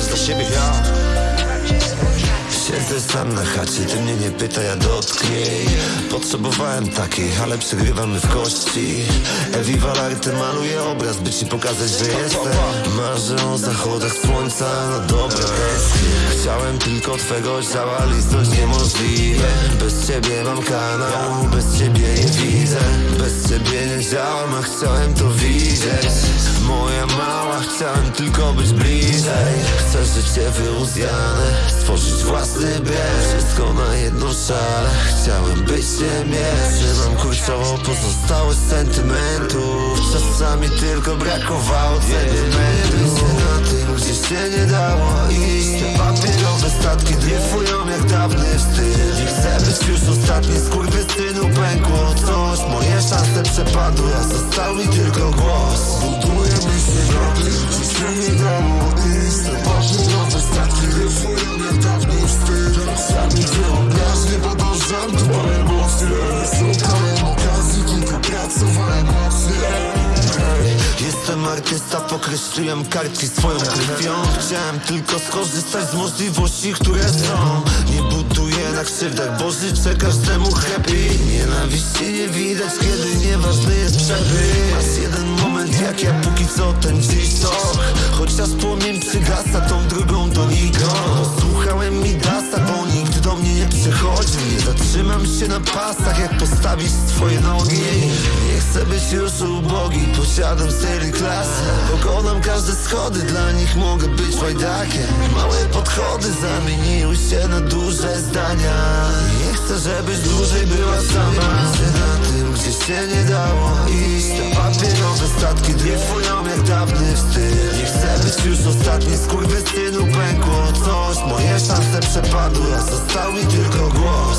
złapać dla siebie Siedzę sam na chacie, ty mnie nie pyta, ja dotknij. Potrzebowałem takiej, ale przegrywamy w kości. Ewi Walarty maluje obraz, by ci pokazać, że jestem. Marzę o zachodach słońca na dobre Chciałem tylko twego ciała, list dość niemożliwe. Bez ciebie mam kanał, bez ciebie nie widzę. Bez ciebie nie działam, a chciałem to widzieć. Moja mała, chciałem tylko być bliżej życie wyuzjane, stworzyć własny bieg. Wszystko na jedną szalę, chciałem być mieć Trzymam kurczowo pozostałość sentymentów Czasami tylko brakowało sentymentów się na tym, gdzie się nie dało iść. Te papierowe statki dryfują jak dawny wstyd. Nie chcę być już ostatni, skurwysynu pękło. Coś Moje szanse przepadły, a został mi tylko głos. Budujemy się Jestem artysta, pokreśliłem kartki swoją krwią. Chciałem tylko skorzystać z możliwości, które są. Nie buduję na krzywdach, bo życzę każdemu happy. Nienawiści nie widać, kiedy nieważny jest przebieg Masz jeden moment jak ja, póki co ten dziś to Chociaż płomień przygasa tą się na pasach, jak postawić swoje nogi. Nie chcę być już ubogi, posiadam styl i klasę Pokonam każde schody, dla nich mogę być łajdakiem. Małe podchody zamieniły się na duże zdania. Nie chcę, żebyś dłużej była sama. Się na tym, gdzie się nie dało iść. Te papierowe statki dryfują jak dawny wstyd. Nie chcę być już ostatni, skurwysynu pękło. Coś Moje szanse przepadły, a został mi tylko głos